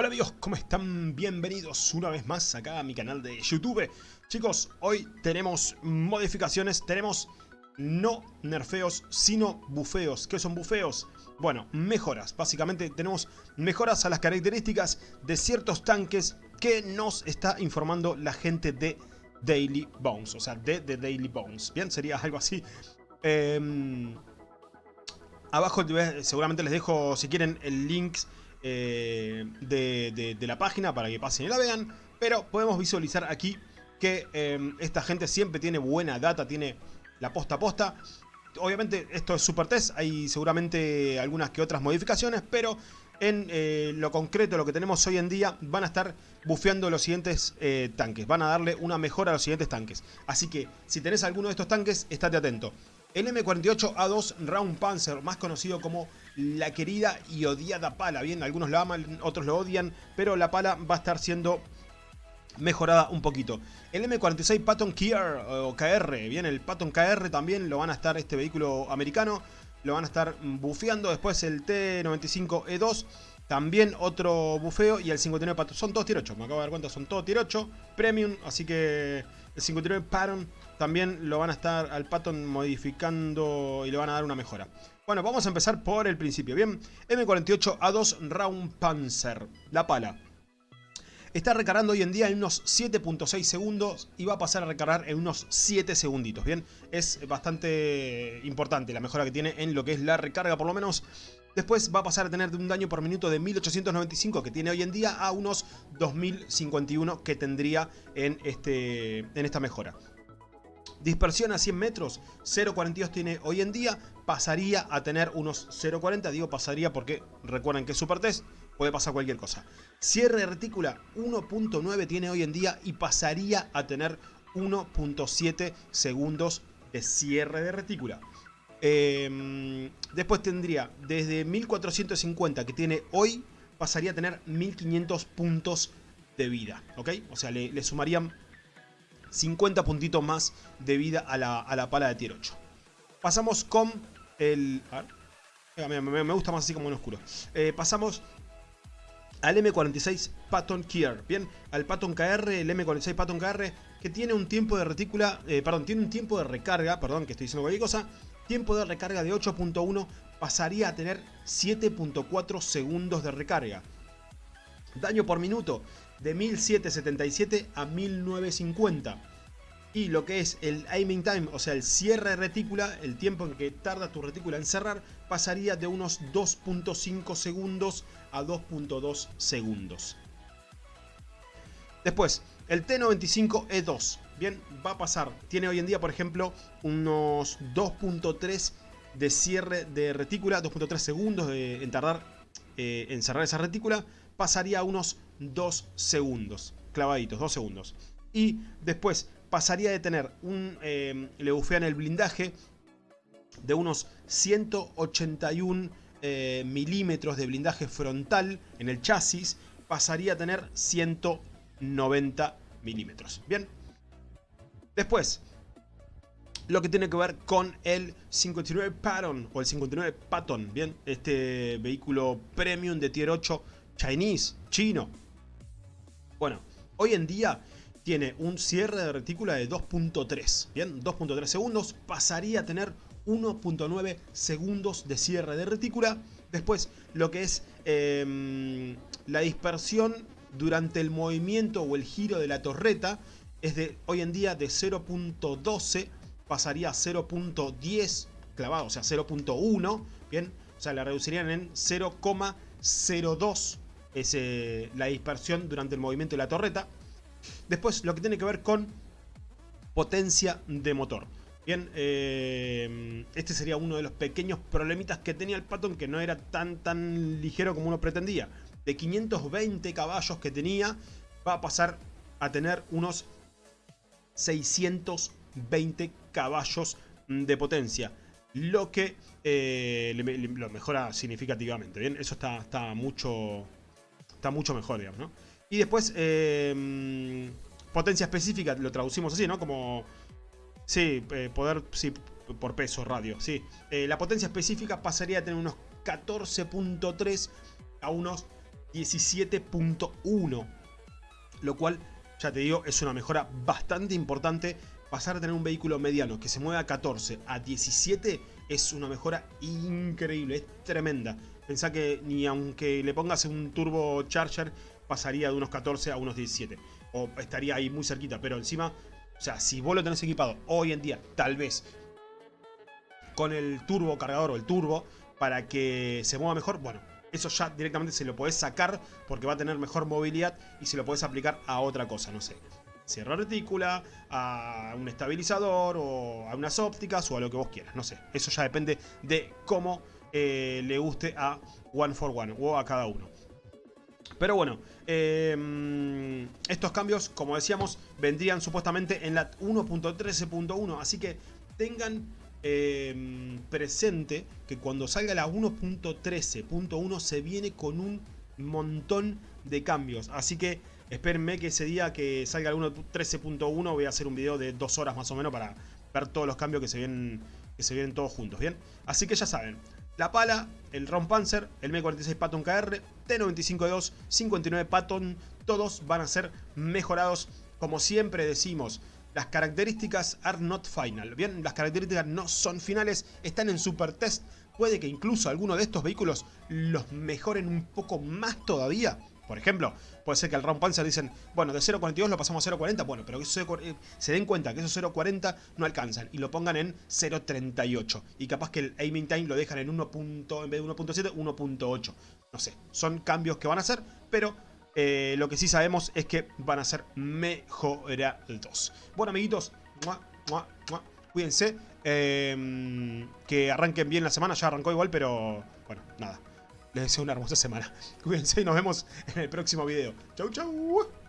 Hola amigos, ¿cómo están? Bienvenidos una vez más acá a mi canal de YouTube. Chicos, hoy tenemos modificaciones, tenemos no nerfeos, sino bufeos. ¿Qué son bufeos? Bueno, mejoras. Básicamente tenemos mejoras a las características de ciertos tanques que nos está informando la gente de Daily Bones. O sea, de The Daily Bones. Bien, sería algo así. Eh, abajo seguramente les dejo, si quieren, el link eh, de, la página para que pasen y la vean. Pero podemos visualizar aquí que em, esta gente siempre tiene buena data, tiene la posta a posta. Obviamente esto es super test, hay seguramente algunas que otras modificaciones, pero en eh, lo concreto, lo que tenemos hoy en día, van a estar bufeando los siguientes eh, tanques. Van a darle una mejora a los siguientes tanques. Así que, si tenés alguno de estos tanques, estate atento. El M48A2 Round Panzer, más conocido como la querida y odiada pala. Bien, algunos lo aman, otros lo odian, pero la pala va a estar siendo mejorada un poquito. El M46 Patton Kier o KR, bien, el Patton KR también lo van a estar este vehículo americano, lo van a estar bufeando. Después el T95E2, también otro bufeo y el 59 Patton, son todos tier 8, me acabo de dar cuenta, son todos tier 8, premium, así que el 59 Patton también lo van a estar al Patton modificando y le van a dar una mejora. Bueno, vamos a empezar por el principio, ¿bien? M48A2 Round Panzer, la pala. Está recargando hoy en día en unos 7.6 segundos y va a pasar a recargar en unos 7 segunditos, ¿bien? Es bastante importante la mejora que tiene en lo que es la recarga, por lo menos. Después va a pasar a tener un daño por minuto de 1895 que tiene hoy en día a unos 2051 que tendría en, este, en esta mejora. Dispersión a 100 metros, 0.42 tiene hoy en día, pasaría a tener unos 0.40, digo pasaría porque recuerden que es super test, puede pasar cualquier cosa. Cierre de retícula 1.9 tiene hoy en día y pasaría a tener 1.7 segundos de cierre de retícula. Em, después tendría desde 1450 que tiene hoy, pasaría a tener 1500 puntos de vida, ¿ok? O sea, le, sumarían 50 puntitos más de vida a la, pala de tier 8. Pasamos con el... A ver, me, gusta más así como en oscuro. Eh, pasamos al M46 Patton Kier, bien, al Patton KR, el M46 Patton KR, que tiene un tiempo de retícula, eh, perdón, tiene un tiempo de recarga, perdón, que estoy diciendo cualquier cosa, tiempo de recarga de 8.1 pasaría a tener 7.4 segundos de recarga. Daño por minuto de 1777 a 1950. Y lo que es el aiming time, o sea el cierre de retícula, el tiempo en que tarda tu retícula en cerrar, pasaría de unos 2.5 segundos a 2.2 segundos. Después, el T95E2, bien, va a pasar, tiene hoy en día por ejemplo unos 2.3 de cierre de retícula, 2.3 segundos en tardar eh, en cerrar esa retícula, pasaría unos 2 segundos, clavaditos, 2 segundos. Y después pasaría de tener un, eh, le bufean el blindaje de unos 181 eh, milímetros de blindaje frontal en el chasis, pasaría a tener 190 milímetros. Bien. Después, lo que tiene que ver con el 59 Patton o el 59 Patton, bien, este vehículo premium de tier 8 Chinese, chino. Bueno, hoy en día tiene un cierre de retícula de 2.3, bien, 2.3 segundos, pasaría a tener 1.9 segundos de cierre de retícula. Después, lo que es em, la dispersión durante el movimiento o el giro de la torreta es de hoy en día de 0.12 pasaría a 0.10 clavado, o sea 0.1, bien, o sea la reducirían en 0,02 es la dispersión durante el movimiento de la torreta. Después lo que tiene que ver con potencia de motor. Bien, eh, este sería uno de los pequeños problemitas que tenía el Patton que no era tan tan ligero como uno pretendía. De 520 caballos que tenía va a pasar a tener unos 620 caballos de potencia. Lo que eh, lo mejora significativamente. Bien, eso está, está mucho, está mucho mejor, digamos, ¿no? Y después, eh, potencia específica, lo traducimos así, ¿no? Como, sí, eh, poder, sí, por peso, radio, sí. Eh, la potencia específica pasaría a tener unos 14.3 a unos 17.1. Lo cual, ya te digo, es una mejora bastante importante. Pasar a tener un vehículo mediano que se mueve a 14 a 17 es una mejora increíble, es tremenda. Pensá que ni aunque le pongas un turbo charger pasaría de unos 14 a unos 17. O estaría ahí muy cerquita, pero encima, o sea, si vos lo tenés equipado hoy en día, tal vez con el turbo cargador o el turbo para que se mueva mejor, bueno, eso ya directamente se lo podés sacar porque va a tener mejor movilidad y se lo podés aplicar a otra cosa, no sé. Cierra retícula, a un estabilizador o a unas ópticas o a lo que vos quieras, no sé. Eso ya depende de cómo eh, le guste a One for One o a cada uno. Pero bueno, em, estos cambios, como decíamos, vendrían supuestamente en la 1.13.1. Así que tengan em, presente que cuando salga la 1.13.1 se viene con un montón de cambios. Así que espérenme que ese día que salga la 1.13.1 voy a hacer un video de dos horas más o menos para ver todos los cambios que se vienen, que se vienen todos juntos, ¿bien? Así que ya saben, la pala, el Ron Panzer, el M46 Patton KR, T95-2, 59 Patton, todos van a ser mejorados. Como siempre decimos, las características are not final. Bien, las características no son finales, están en super test. Puede que incluso alguno de estos vehículos los mejoren un poco más todavía. Por ejemplo, puede ser que al Round Panzer dicen, bueno, de 0.42 lo pasamos a 0.40, bueno, pero que eh, se den cuenta que esos 0.40 no alcanzan y lo pongan en 0.38. Y capaz que el aiming time lo dejan en 1. en vez de 1.7, 1.8. No sé, son cambios que van a hacer, pero eh, lo que sí sabemos es que van a ser mejorados. Bueno, amiguitos, cuídense. Em, que arranquen bien la semana, ya arrancó igual, pero bueno, nada. Les deseo una hermosa semana. Cuídense y nos vemos en el próximo video. Chau, chau.